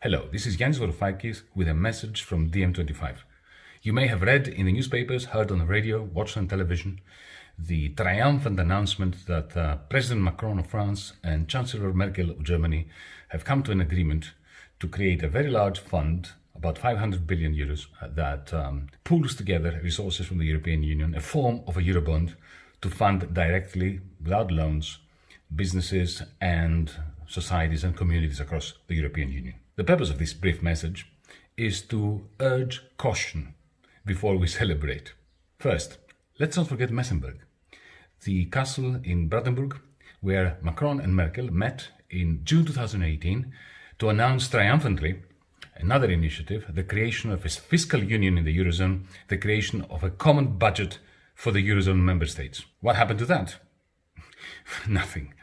Hello, this is Yanis Varoufakis with a message from DiEM25. You may have read in the newspapers, heard on the radio, watched on television, the triumphant announcement that uh, President Macron of France and Chancellor Merkel of Germany have come to an agreement to create a very large fund, about 500 billion euros, uh, that um, pools together resources from the European Union, a form of a Eurobond, to fund directly, without loans, businesses and societies and communities across the European Union. The purpose of this brief message is to urge caution before we celebrate. First, let's not forget Meseberg, the castle in Brandenburg where Macron and Merkel met in June 2018 to announce triumphantly another initiative, the creation of a fiscal union in the Eurozone, the creation of a common budget for the Eurozone member states. What happened to that? Nothing.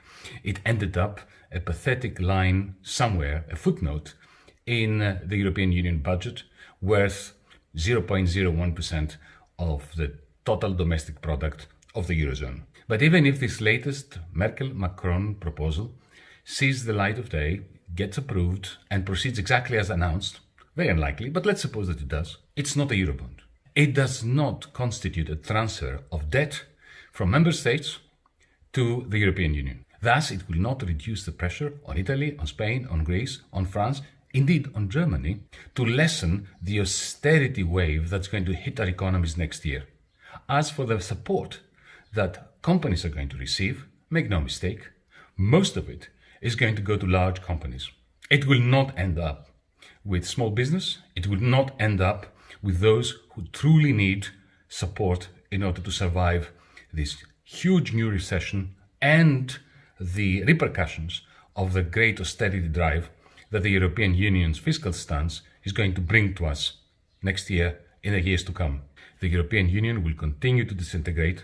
It ended up a pathetic line somewhere, a footnote, in the European Union budget worth 0.01% of the total domestic product of the Eurozone. But even if this latest Merkel-Macron proposal sees the light of day, gets approved and proceeds exactly as announced, very unlikely, but let's suppose that it does, it's not a Eurobond. It does not constitute a transfer of debt from member states to the European Union. Thus, it will not reduce the pressure on Italy, on Spain, on Greece, on France, indeed on Germany, to lessen the austerity wave that's going to hit our economies next year. As for the support that companies are going to receive, make no mistake, most of it is going to go to large companies. It will not end up with small business. It will not end up with those who truly need support in order to survive this huge new recession and the repercussions of the great austerity drive that the European Union's fiscal stance is going to bring to us next year in the years to come. The European Union will continue to disintegrate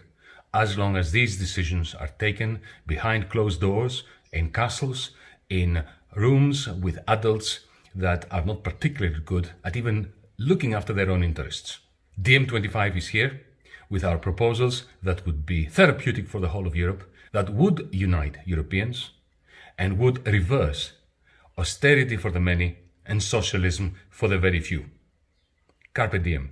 as long as these decisions are taken behind closed doors, in castles, in rooms with adults that are not particularly good at even looking after their own interests. DiEM25 is here with our proposals that would be therapeutic for the whole of Europe, that would unite Europeans, and would reverse austerity for the many, and socialism for the very few. Carpe diem.